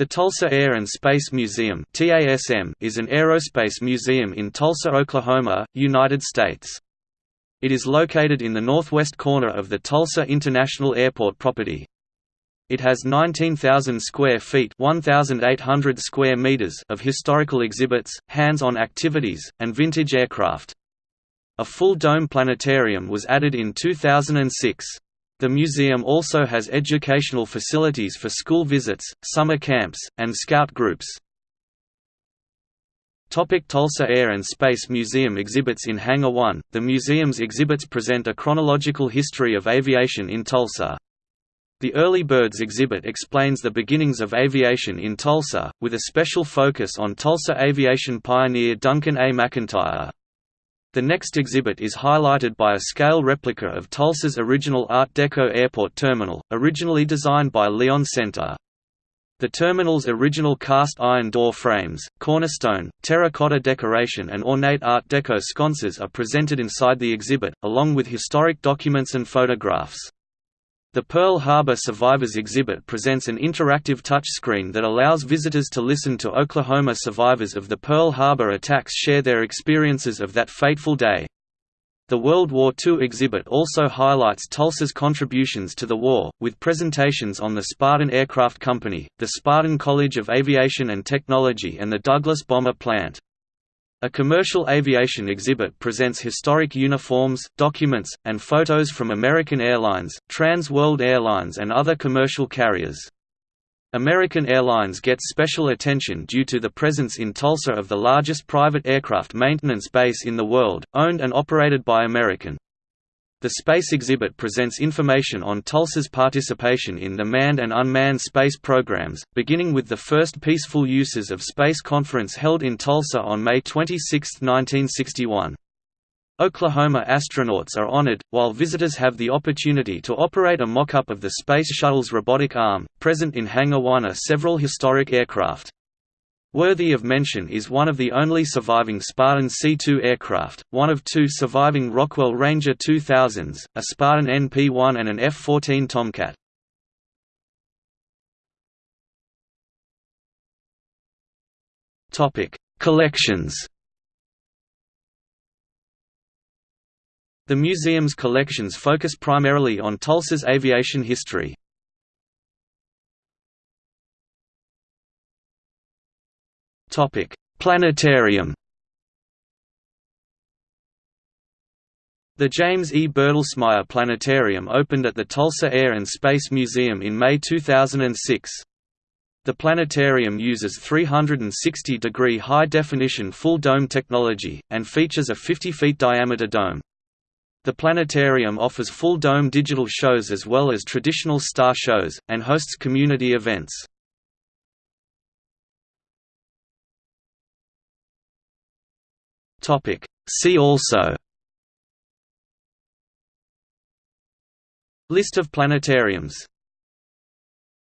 The Tulsa Air and Space Museum is an aerospace museum in Tulsa, Oklahoma, United States. It is located in the northwest corner of the Tulsa International Airport property. It has 19,000 square feet 1,800 square meters of historical exhibits, hands-on activities, and vintage aircraft. A full dome planetarium was added in 2006. The museum also has educational facilities for school visits, summer camps, and scout groups. Topic Tulsa Air and Space Museum exhibits in Hangar 1 The museum's exhibits present a chronological history of aviation in Tulsa. The Early Birds exhibit explains the beginnings of aviation in Tulsa, with a special focus on Tulsa aviation pioneer Duncan A. McIntyre. The next exhibit is highlighted by a scale replica of Tulsa's original Art Deco airport terminal, originally designed by Leon Senter. The terminal's original cast iron door frames, cornerstone, terracotta decoration and ornate Art Deco sconces are presented inside the exhibit, along with historic documents and photographs. The Pearl Harbor Survivors exhibit presents an interactive touchscreen that allows visitors to listen to Oklahoma survivors of the Pearl Harbor attacks share their experiences of that fateful day. The World War II exhibit also highlights Tulsa's contributions to the war, with presentations on the Spartan Aircraft Company, the Spartan College of Aviation and Technology and the Douglas Bomber Plant. A commercial aviation exhibit presents historic uniforms, documents, and photos from American Airlines, Trans World Airlines and other commercial carriers. American Airlines gets special attention due to the presence in Tulsa of the largest private aircraft maintenance base in the world, owned and operated by American. The space exhibit presents information on Tulsa's participation in the manned and unmanned space programs, beginning with the first peaceful uses of space conference held in Tulsa on May 26, 1961. Oklahoma astronauts are honored, while visitors have the opportunity to operate a mock-up of the Space Shuttle's robotic arm. Present in Hangar 1 are several historic aircraft. Worthy of mention is one of the only surviving Spartan C-2 aircraft, one of two surviving Rockwell Ranger 2000s, a Spartan NP-1 and an F-14 Tomcat. Collections The museum's collections focus primarily on Tulsa's aviation history. Topic: Planetarium. The James E. Bertelsmeyer Planetarium opened at the Tulsa Air and Space Museum in May 2006. The planetarium uses 360-degree high-definition full-dome technology, and features a 50 feet diameter dome. The planetarium offers full-dome digital shows as well as traditional star shows, and hosts community events. Topic. See also List of planetariums